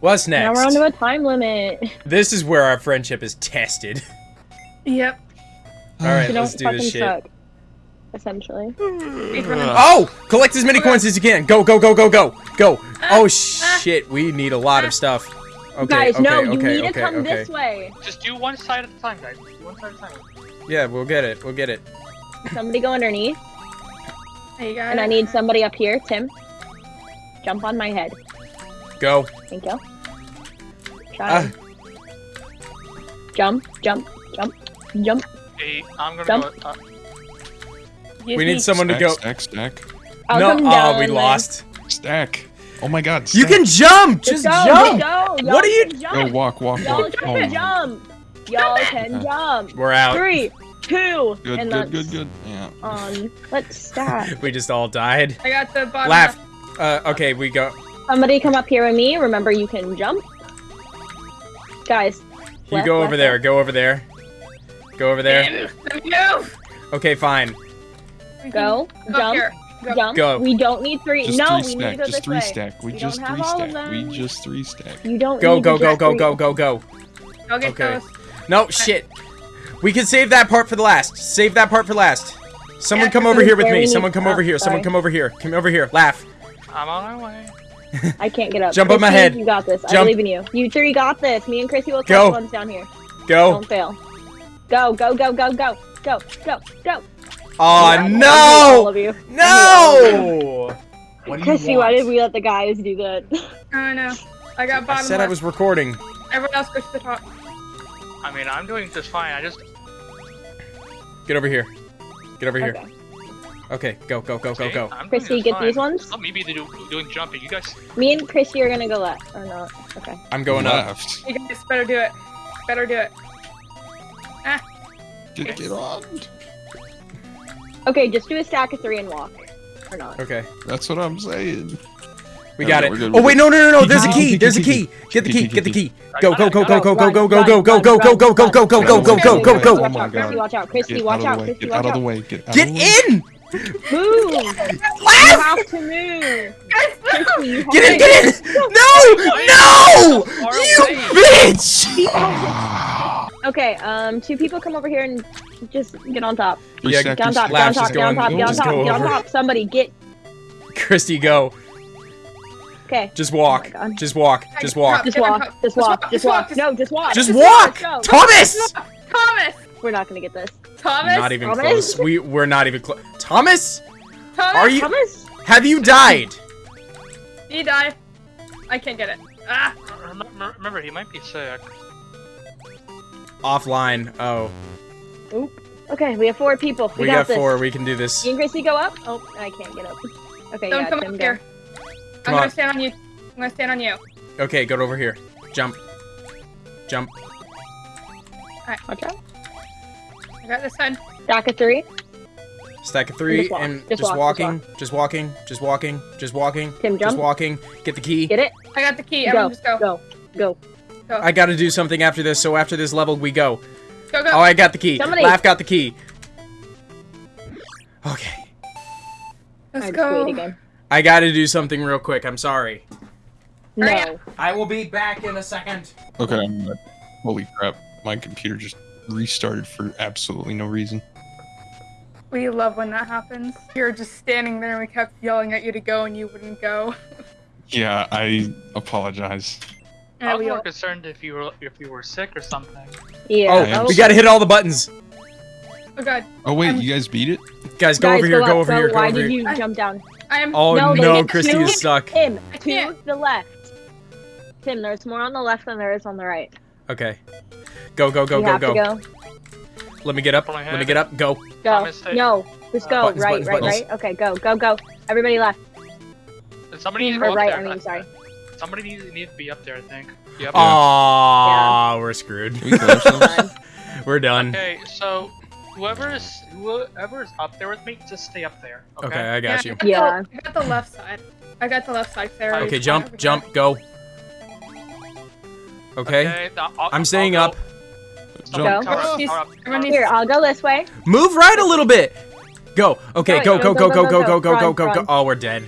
What's next? Now we're onto a time limit. This is where our friendship is tested. Yep. All right, You let's do this shit. suck. Essentially. Oh! Collect as many coins as you can. Go, go, go, go, go, go. Ah, Oh shit, we need a lot of stuff. Okay, Guys, okay, no, okay, you need okay, to come okay. this way. Just do one side at a time, guys. Do one side at a time. Yeah, we'll get it. We'll get it. Somebody go underneath, There you go. and I need somebody up here. Tim, jump on my head. Go. Thank you. Try. Ah, Jump, jump, jump, jump. Okay, I'm gonna Jump. go. Uh, we me. need someone to go. Stack, stack, I'll no, come oh, we then. lost. stack. Oh my god. You can jump. Just Just go, jump. Just go. What are Y'all you- can Go Jump. walk, walk, Y'all can Oh, jump. Y'all can jump. We're out. Three, two, Good, and good, good, good. Yeah. on. Let's stop. We just all died. I got the bottom. Laugh. Uh, okay, we go. Somebody come up here with me. Remember, you can jump. Guys, You Left, go left, over there. left. Go over there. Go over there. Move. Move. Okay, fine. Go, go jump. Go. jump. Go. We don't need three. Just no, three we need stack. to go Just this three way. stack. We We just don't have three all of stack. We just three stack. You don't Go, need go, go, just go, three. go, go, go. Go get Okay. those. No, shit. We can save that part for the last. Save that part for last. Someone Yeah, come over here with me. Someone come over here. Someone come over here. Come over here. Laugh. I'm on my way. I can't get up. Jump on my head. You got this. I Jump. believe in you. You three got this. Me and Chrissy will catch the ones down here. Go. Don't fail. Go, go, go, go, go, go, go, go. Oh I hate all no! of you. No! What do you Chrissy, why want? did we let the guys do that? I know. I got I bottom said I was recording. Everyone else go to the top. I mean, I'm doing just fine. I just. Get over here. Get over here. Okay. Okay, go, go, go, go, go. I'm Chrissy, get fine. these ones. Let me be the do, doing jumping. You guys. Me and Chrissy are gonna go left, or not? Okay. I'm going up. Left. You guys better do it. Better do it. Ah. Get, get on. Okay, just do a stack of three and walk, or not? Okay, That's what I'm saying. we got it. Oh wait, no, no, no, no! There's a key, key. key, There's a key, key. Get the key, key. key, Get the key. key. Go, go, go, go, go, go, Run, go, go, run, go, go, run, go, go, run, go, go, run, go, go, run, go, run, go, run, go, run, go, run, go. Watch Oh my out, Chrissy, God. watch out, Chrissy, Get watch out out, of the way. Chrissy, Get out watch of the out. way. Get out of Get the way. in! Move! You have to move. Chrissy, Get in! Get in! No! No! You bitch! Okay, um, two people come over here and just get on top. Yeah, stack, Get on top, stack. get on top, just get on top, get on top, get on top. Somebody get. Christy, go. Okay. Just Oh walk. my God. Just walk. Just walk. Just walk, just Just walk, walk, just just walk, walk. No, just walk. Just Just walk! Thomas! Thomas. We're not gonna get this. Thomas. Not even Thomas? close. We we're not even close. Thomas, Thomas. are you? Thomas? Have you died? He died. I can't get it. Ah. Remember, remember, he might be sick. Offline. Oh, Oop. Okay, we have four people. We, we got, got this. four. We can do this. You and Gracie go up? Oh, I can't get up. Okay, Don't yeah, come Tim, up here. Come I'm gonna stand on you. I'm gonna stand on you. Okay, go over here. Jump. Jump. Watch out. I got this one. Stack of three. Stack of three Just walk. and Just just, walk, just walking, just walking, just walking, just walking, Tim, just jump. walking. Get the key. Get it? I got the key. Go, Everyone just go. go, go. I gotta do something after this, so after this level we go. Go, go. Oh, I got the key. Somebody- Laugh got the key. Okay. Let's I go. again. I gotta do something real quick. I'm sorry. No. I will be back in a second. Okay, I'm back. Holy crap. My computer just restarted for absolutely no reason. We love when that happens. You're just standing there and we kept yelling at you to go and you wouldn't go. Yeah, I apologize. I was we more concerned if you were if you were sick or something. Yeah. Oh, oh, we gotta hit all the buttons. oh god. Oh wait, I'm- you guys beat it? Guys, go Guys, over here. up, Go over here. Go Why over did here. you jump down? I am. Oh No, no, Christy two. is stuck. Tim, I to the left. Tim, there's more on the left than there is on the right. Okay. Go, go, go, you go, have go, to. Let me get up. Let me get up. Go. Go. Thomas, take- No, just go. Buttons, right, buttons, right, buttons. right. Okay, go, go, go. Everybody left. Somebody needs to Or go right, there. I mean, sorry. Somebody needs, needs to be up there, I think. Yep. Aww, we're screwed. We we're done. Okay, so whoever is whoever is up there with me, just stay up there. Okay. Okay, I got you. Yeah. I got the left side. I got the left side. Sarah. Okay, jump, jump, go. Okay. Uh, now I'll- I'm I'll staying go. up. Jump. Cover up, He's- cover up, everyone cover up. needs- Here, I'll go this way. Move right a little bit. Go. Okay, Go, go, go, go, go, go, go, go, go, go, go. Oh, we're dead.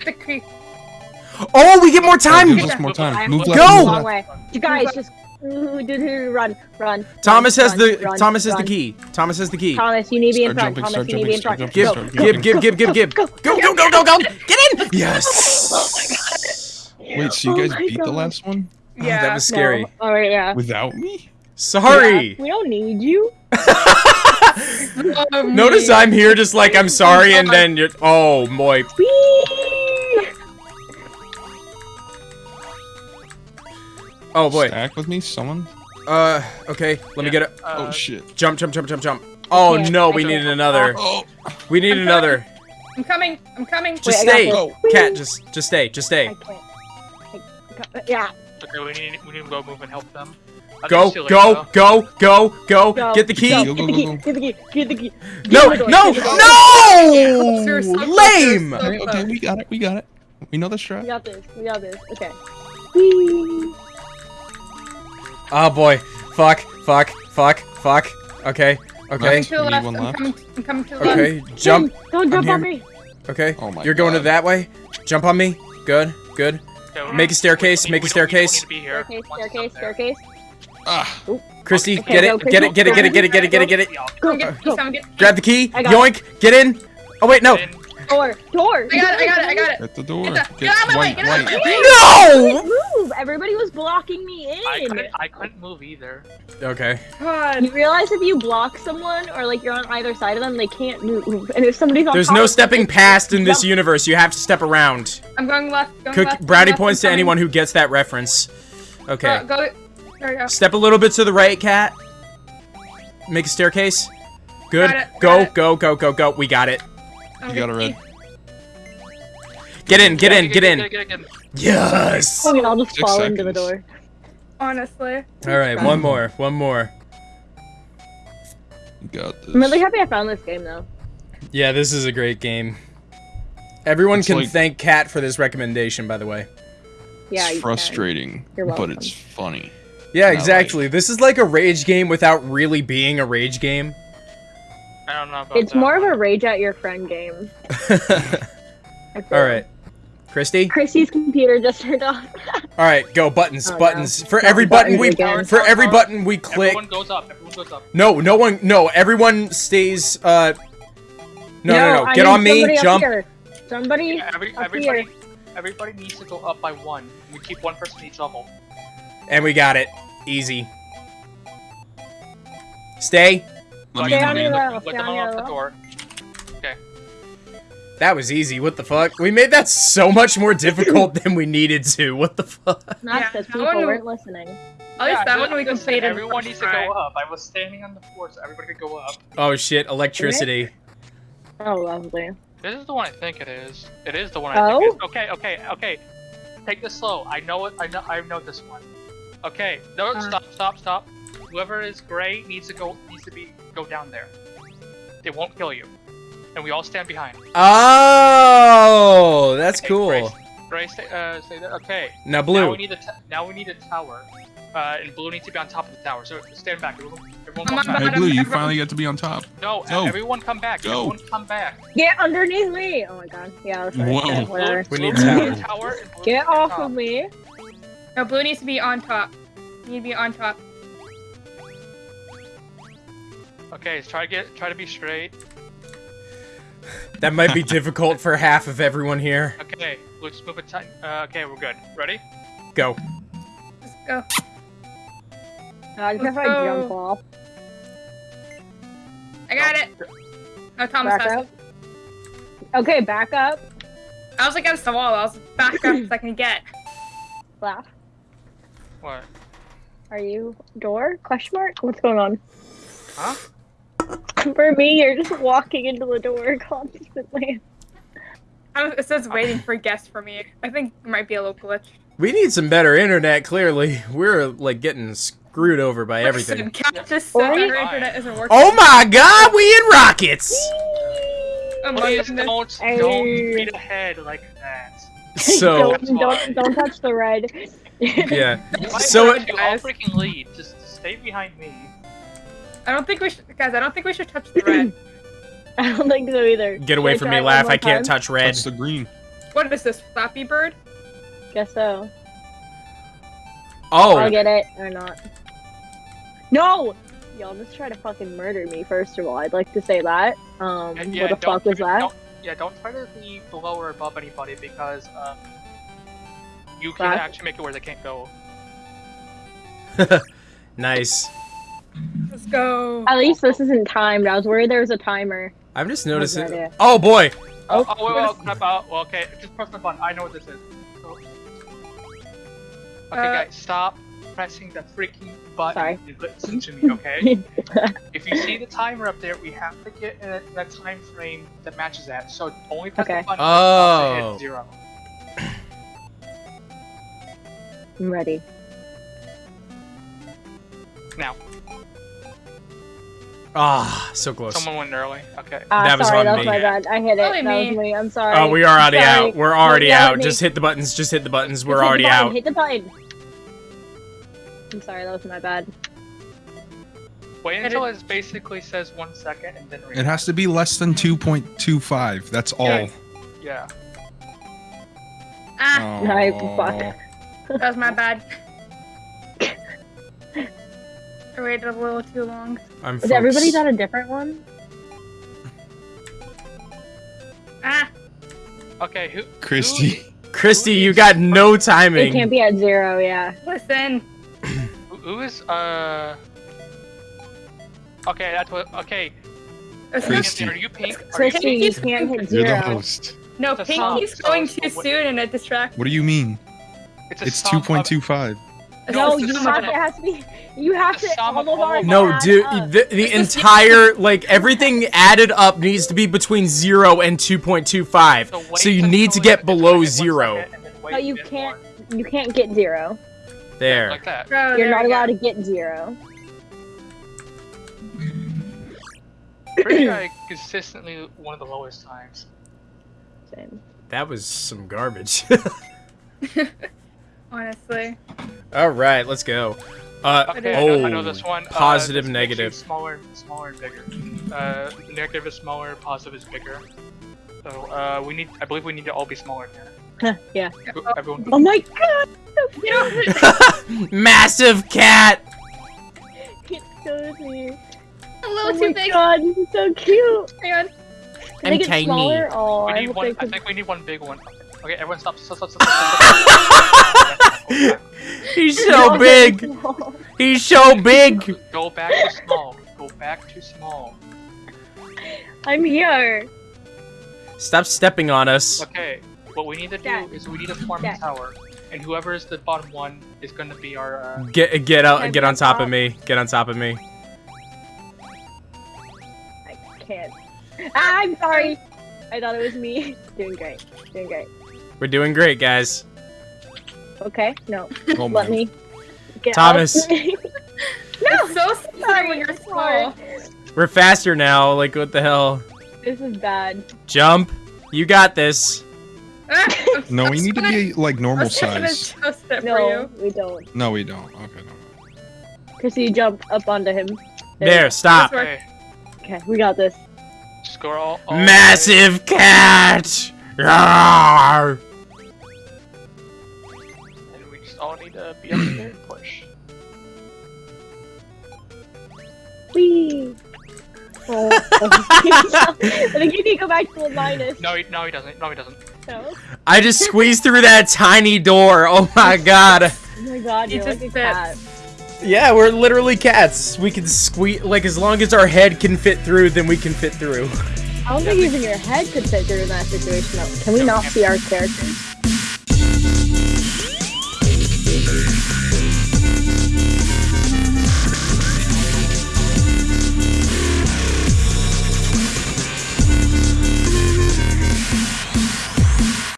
Oh, we get more Time time. gives more time. Move Go! left. Move left. You guys just ooh, do, do, run, run. Thomas run, has the run, Thomas has the key. Thomas has the key. Thomas, you need to be in front. jumping, Thomas, you need to be in front. Give, start Go, give, give, give, give, give. go, Go, go, go, go, go. Get in. Yes. Wait, so you Oh guys my beat the last one Oh, Yeah. that was scary. No. All right, yeah. without me? Sorry. Yeah, we don't need you. Um, Notice I'm here just like I'm sorry and then you're Oh boy. Whee! Oh boy. Stack with me, someone? Uh okay, let me get it. Oh Uh, shit. Jump, jump, jump, jump, jump. Oh can't. no, I we can't. needed another. Oh, We need I'm another. I'm coming. I'm coming. Just Wait, stay. go. Cat, just just stay. Just stay. I can't. I, I, yeah. Okay, we need we need to go move and help them. I think Go, it's too late, go, go, go, go. Go. Get the key. Get the key. Get the key. Get the key. No, Get the door, no, get the door. You're so no! Lame! Okay, okay, we got it, we got it. We know the We got this. We got this. Okay. Whee! Oh boy. Fuck, fuck, fuck, fuck. Okay, okay, Left. To the We need left. one I'm coming. To the left. okay. Jump. Don't jump on me. Okay. Oh my You're going to that way. Jump on me. Good, good. Okay, Make a staircase, make a we don't- we don't staircase. need to be here. Staircase, staircase, staircase. Ah, Christy, Okay, get go, it, get it, get it, get it, get it, get it, get it, get it. Yeah, Go, get, go. Grab the key. I got Yoink. Get in. Oh wait, no. in. Door, door. I got it. I got it. I got it. at the door. Get, the, Get get out of my way. white, Get out of my white. way. No. Move. Everybody was blocking me I in. couldn't I couldn't move either. Okay. God. You realize if you block someone or like you're on either side of them, they can't move. And if somebody's on There's top no stepping past in this universe. You have to step around. I'm going left. Going Cook, left. brownie left, points to anyone who gets that reference. Okay. Go, go. There we go. Step a little bit to the right, cat. Make a staircase. Good. Got it, Go, got it. go, go, go, go. We got it. I'm You got a good. red. Get in, get in, get Get in. get get get. Yes. Oh, and I'll just Six fall into the door. Honestly. All right, one more, one more. You got this. I'm really happy I found this game though. Yeah, this is a great game. Everyone It's can like- thank Cat for this recommendation, by the way. Yeah, it's frustrating, You're but it's funny. Yeah, I exactly. This is like a rage game without really being a rage game. I don't know about It's that more of a rage at your friend game. All I feel. right, Christy. Christy's computer just turned off. All right, go buttons, Oh, no. buttons. For Not every button we, again. for every button we click. Everyone goes up. Everyone goes up. No, no one, no. Everyone stays. Uh, no, no, no. I Get on me. somebody up Jump. here. Somebody. Yeah, every, Up everybody everybody needs to go up by one. We keep one person each level. And we got it. Easy. Stay. Let me Stay on let me your in. level. Let Stay them on off the level. door. That was easy. What the fuck? We made that so much more difficult than we needed to. What the fuck? Not Yeah, because that people one- weren't listening. At least Yeah, that one we just said completed. Everyone first needs to go up. I was standing on the floor so everybody could go up. Oh shit! Electricity. Oh, lovely. This is the one I think it is. It is the one I Oh? think. It is. Oh? Okay, okay, okay. Take this slow. I know it. I know. I know this one. Okay. No, Uh. stop, stop, stop. Whoever is gray needs to go. Needs to be go down there. They won't kill you, and we all stand behind. Oh, that's Okay, cool. Gray, gray stay, uh, stay there. Okay. Now blue. Now blue. we need a. T- now we need a tower. Uh, and blue needs to be on top of the tower. So stand back. Everyone, everyone come back. Hey, Blue, you everyone- finally get to be on top. No, Go. everyone come back. Go. Everyone come back. Get underneath me! Oh my god. Yeah, that's right. Whoa. Yeah, whatever. We need needs to be tower. tower Get needs to be on off top. of me. No, blue needs to be on top. You need to be on top. Okay, let's try to get try to be straight. That might be difficult for half of everyone here. Okay, let's move it tight. Uh, okay, we're good. Ready? Go. Let's go. Uh, just if I Let's jump go. off. I got it. No, Thomas Back has up. it. Okay, back up. I was against the wall. I was back up as I can get. Laugh. What? Are you door? Question mark? What's going on? Huh? For me, you're just walking into the door constantly. I was- It says waiting for guests for me. I think it might be a little glitch. We need some better internet. Clearly, we're like getting screwed over by everything. Cat just said Oi. that internet isn't working. Oh my God! We in rockets. Oh my Please goodness. don't Hey. don't beat ahead like that. So don't, don't, don't touch the red. yeah. So don't you all Guys. freaking leave. Just stay behind me. I don't think we should, guys. I don't think we should touch the red. I don't think so either. get away from me, laugh. I can't time? touch red. Touch the green. what is this, Flappy Bird? Guess so. Oh, I'll get it or not. No! Y'all just try to fucking murder me, first of all. I'd like to say that. Um, And yeah, what the fuck was that? yeah, don't try to be below or above anybody because um, you can Back. actually make it where they can't go. nice. Let's go. At least this isn't timed. I was worried there was a timer. I'm just noticing. idea. Oh boy. Oh, Oh, oh wait, well, crap out. Well, okay, just press the button. I know what this is. Oh. Okay, Uh, guys, stop pressing the freaking button Sorry. listen to me, okay? if you see the timer up there, we have to get in a, in a time frame that matches that. So only press Okay. the button Oh. to hit zero. I'm ready. Now, Ah, so close. someone went early. Okay. Ah, That was sorry, on that was me. my bad. I hit it. Probably that was me. me. I'm sorry. Oh, we are already Sorry. out. We're already yell at out. me. Just hit the buttons. Just hit the buttons. We're Just hit the already button, out. Hit the button. I'm sorry, that was my bad. Wait Hit until it basically says one second and then It has to be less than 2.25. That's all. Yeah. Yeah. Ah, Oh. Right, fuck. That was my bad. I waited a little too long. I'm Is everybody folks. got a different one? Ah, Okay, who? Christy. Christy, you got no timing. It can't be at zero, yeah. listen. Who, who is uh? Okay, that's what. Okay, Christy. are you pink? Are you pink? you He's- can't hit You're the host. No, It's a Pink keeps going too soon and it distracts. What do you mean? It's, a It's 2.25. No, it's you have to, it has to be. You have The to. sum All of of all ours of No, dude, the, the the- entire, like, everything added up needs to be between 0 and 2.25. wait So you until need to get below 0. second and then wait But you can't. more. You can't get zero. There. like that. You're there not we go. allowed to get zero. Pretty sure consistently one of the lowest times. Same. That was some garbage. Honestly. All right, let's go. Uh, Okay, oh, I, know, I know this one. positive, uh, this negative. Smaller, smaller and bigger. Uh, negative is smaller, positive is bigger. So uh, we need. I believe we need to all be smaller than yeah. that. Everyone. Oh my god! Massive cat. It shows me. A Oh little my too big. god, this is so cute. Hang on. Can I'm they get tiny. smaller? Oh, We I need hope one. I think we need one big one. Okay, everyone stop. Stop. Stop. Stop. stop, stop. He's so big. He's so big. Go back to small. Go back to small. I'm here. Stop stepping on us. Okay. What we need to do Dad. is we need to form Dad. a tower, and whoever is the bottom one is going to be our. Uh, Get get out. Can Get on top top? of me. Get on top of me. I can't. Ah, I'm sorry. I thought it was me. Doing great. Doing great. We're doing great, guys. Okay, no. Oh Let me get Thomas. no, It's so sad sorry, when you're it's slow. We're faster now. Like what the hell? This is bad. Jump. You got this. No, we need to be like normal I'm just gonna size. toast it for No, you. we don't. No, we don't. Okay, no. Chrissy, jump up onto him. There. Stop. Okay. Okay, we got this. Just go all. all way. Massive cat. Rawr. Need to be up there and push. Whee! Oh, I think you need to go back to a minus. No, he, no, he doesn't. No, he doesn't. No. I just squeezed through that tiny door. Oh my god. Oh my god, You you're like a cat. Yeah, we're literally cats. We can squeeze like as long as our head can fit through, then we can fit through. I don't think even your head could fit through in that situation. Can we not see our characters?